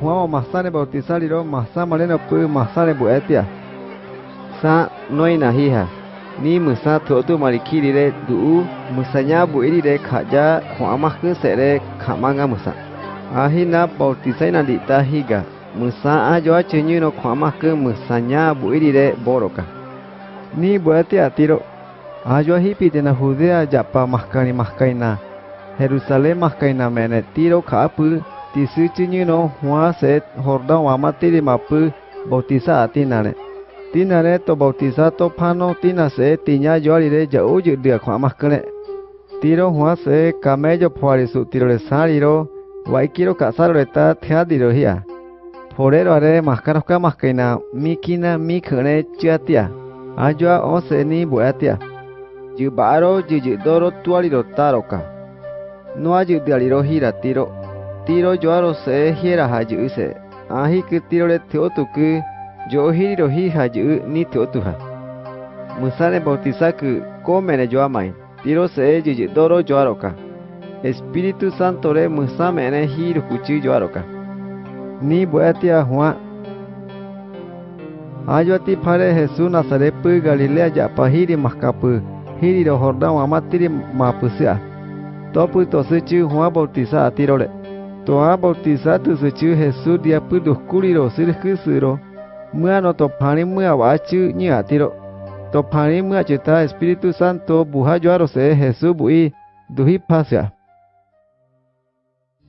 Juan masane bautizar iro masa maleno pu masane bu etia. Sa noi na hiha. Ni musa tu marikiri re du musanya bu iri re khaja Juan mah ke sere khamanga musa. Ahina bautizai na dita higa. Musa a jo chenyu no Juan mah ke musanya bu iri boroka. Ni bu etia tiro. Ajo hipi tena Judea japa mahkani mahkaina. Jerusalem mahkaina mene tiro kapu tisu chinyu no Juan se Jordan wama tiri mapu bautiza atinare. Tinare to bautiza to pano tina se tinya joari re jau ju dia kwa makane. Tiro Juan se camello puari su tiro le saliro waikiro kasaro re ta thea diro hia. Porero are mahkano ka ma kaina mikina mikhane chiatia. Ajoa o se ni buatia. Ju baro ju ju doro tuari ro taroka. No ayu dialiro hira tiro. Tiro joaro se hiera haju se. Ahi ke tiro le teotu ku jo hiriro hi haju ni teotu ha. Musane bautiza ku komene joamai. Tiro se ju ju doro joaroka. Espíritu Santo re musamene hiru kuchi joaroka. Ni buatia Juan Ayoti pare Jesús Nazarepu Galilea ya pahiri mahkapu hiri ro Jordan amatiri mapusia. Topu to suchu Juan bautiza atirole. Toa bautizado zuchu Jesus dia pudo kuliro sir kusuro. Mua no topani mua wachu ni atiro. Topani mua cheta Espíritu Santo buha joaro se Jesus bui duhi pasya.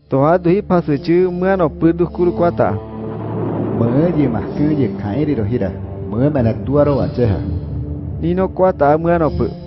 Toa duhi pasuchu mua no pudo kuru kwata. Mua di mahku di kairi rohira. Mua mana tuaro wacheha. Nino kwata mua no pudo.